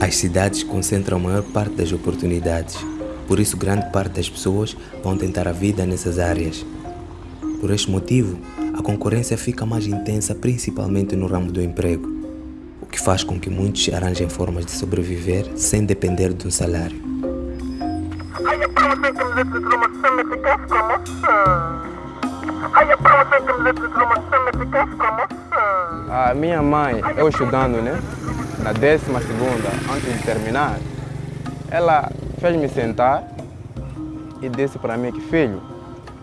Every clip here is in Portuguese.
As cidades concentram a maior parte das oportunidades, por isso grande parte das pessoas vão tentar a vida nessas áreas. Por este motivo, a concorrência fica mais intensa principalmente no ramo do emprego, o que faz com que muitos arranjem formas de sobreviver sem depender de um salário. A minha mãe, eu estudando, né? Na décima segunda, antes de terminar, ela fez-me sentar e disse para mim que, filho,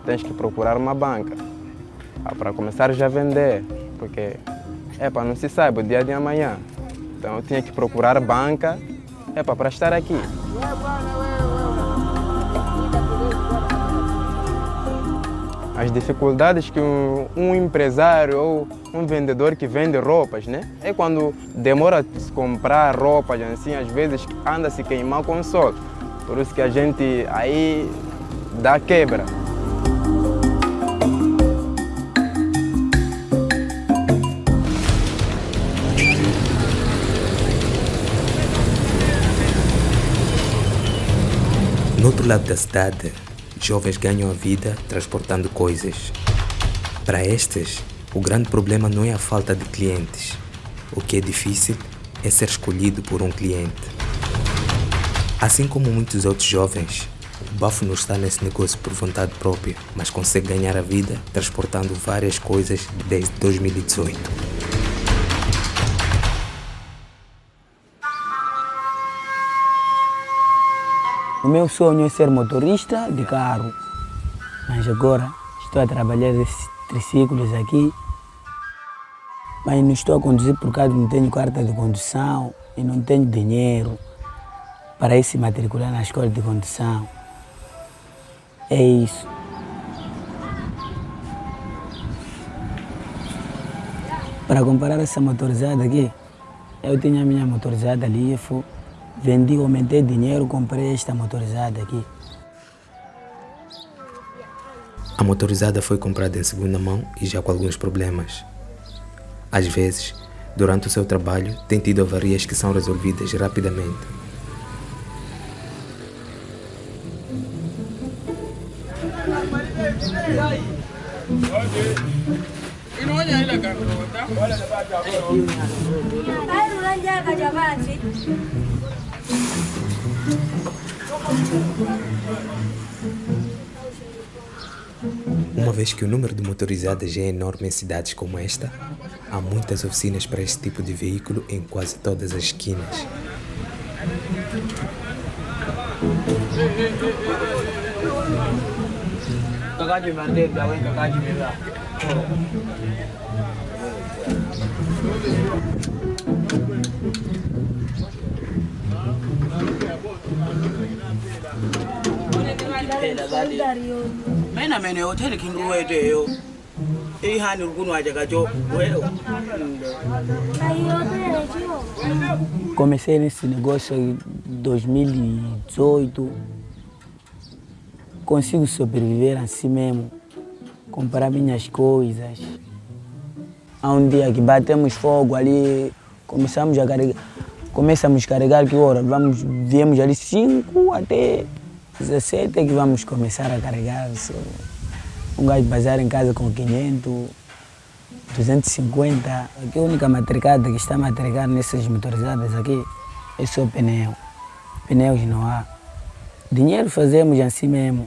tens que procurar uma banca ah, para começar já a vender, porque para não se sabe o dia de amanhã. Então eu tinha que procurar banca é para estar aqui. as dificuldades que um, um, empresário ou um vendedor que vende roupas, né? É quando demora se comprar roupas, assim, às vezes anda se queimar com o sol. Por isso que a gente aí dá quebra. No outro lado da cidade, jovens ganham a vida transportando coisas. Para estes, o grande problema não é a falta de clientes. O que é difícil é ser escolhido por um cliente. Assim como muitos outros jovens, o Bafo não está nesse negócio por vontade própria, mas consegue ganhar a vida transportando várias coisas desde 2018. O meu sonho é ser motorista de carro, mas agora estou a trabalhar esses triciclos aqui, mas não estou a conduzir por causa que não tenho carta de condução e não tenho dinheiro para ir se matricular na escola de condução. É isso. Para comparar essa motorizada aqui, eu tinha a minha motorizada ali fui Vendi, aumentei dinheiro, comprei esta motorizada aqui. A motorizada foi comprada em segunda mão e já com alguns problemas. Às vezes, durante o seu trabalho, tem tido avarias que são resolvidas rapidamente. Vez que o número de motorizadas é enorme em cidades como esta, há muitas oficinas para este tipo de veículo em quase todas as esquinas. Maina mene hotel kin ruwa da yo. Eh hani gunu aja gajo. Comecei nesse negócio em 2018. Consigo sobreviver assim mesmo. Comprar minhas coisas. Há um dia que batemos fogo ali, começamos a carregar. Começamos a carregar que hora? Vamos, viemos ali 5 até 17 é que vamos começar a carregar. Um gajo bazar em casa com 500, 250. Aqui a única matricada que está a matricar nessas motorizadas aqui é só pneu. Pneus não há. Dinheiro fazemos assim mesmo.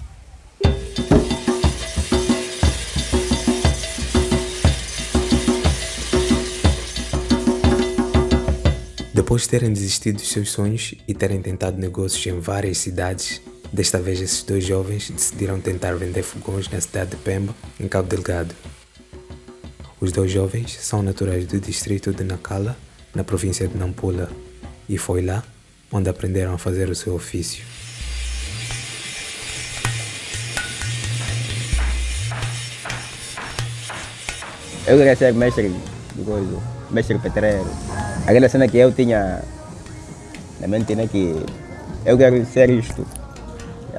Depois de terem desistido dos seus sonhos e terem tentado negócios em várias cidades, Desta vez, esses dois jovens decidiram tentar vender fogões na cidade de Pemba, em Cabo Delgado. Os dois jovens são naturais do distrito de Nacala, na província de Nampula, e foi lá onde aprenderam a fazer o seu ofício. Eu queria ser mestre de coisa, mestre petreiro. Aquela cena que eu tinha na mente, né, que eu quero ser isto.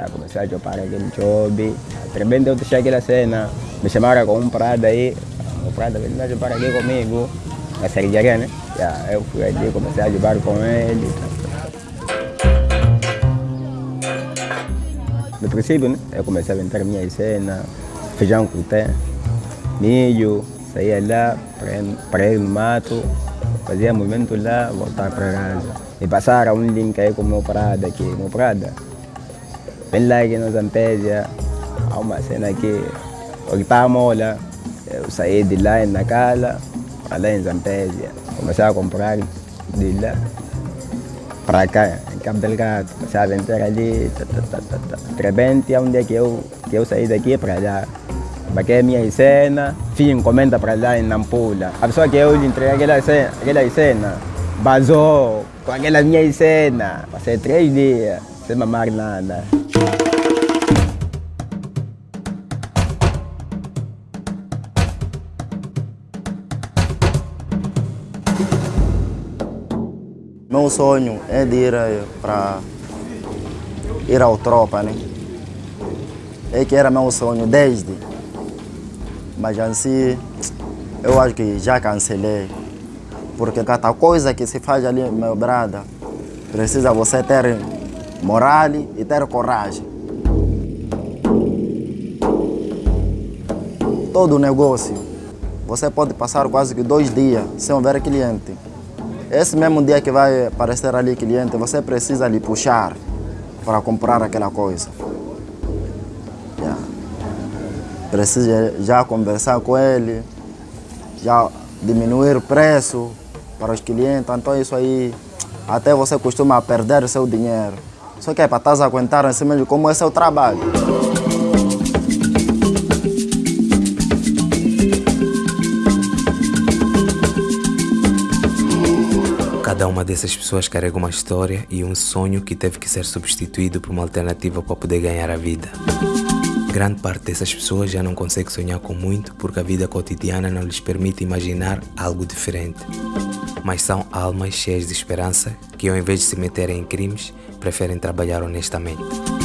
Já comecei a chopar aquele job. De repente eu deixei aquela cena, me chamaram com um prado aí. O prado veio a chopar aqui comigo, na Sergiaria, né? Já, eu fui ali, comecei a chopar com ele. No princípio, né? Eu comecei a inventar minha cena, feijão com milho, saía lá para ir no mato, fazia movimento lá, voltar para casa. E passaram um link aí com o meu prado aqui, meu prada. Zampésia, há uma cena aqui, o que lá na casa, lá em Zampésia, comecei a comprar de lá em Cabo Delgado, a vender ali, tá, tá, tá, tá, tá. de repente, um dia que eu, que eu saí daqui para lá, baquei minha cena, fiz encomenda para lá em Nampula. A pessoa que eu lhe entreguei aquela cena, aquela cena vazou com aquela minha cena. Passei três dias sem mamar nada. Meu sonho é de ir para ir ao tropa, né? É que era meu sonho desde. Mas assim, eu acho que já cancelei. Porque cada coisa que se faz ali, meu brada, precisa você ter moral e ter coragem. Todo negócio, você pode passar quase que dois dias sem ver cliente. Esse mesmo dia que vai aparecer ali cliente, você precisa lhe puxar para comprar aquela coisa. Yeah. Precisa já conversar com ele, já diminuir o preço para os clientes. Então isso aí, até você costuma perder seu dinheiro. Só que é para estar aguentar em cima de como é seu trabalho. Cada uma dessas pessoas carrega uma história e um sonho que teve que ser substituído por uma alternativa para poder ganhar a vida. Grande parte dessas pessoas já não consegue sonhar com muito porque a vida cotidiana não lhes permite imaginar algo diferente. Mas são almas cheias de esperança que, ao invés de se meterem em crimes, preferem trabalhar honestamente.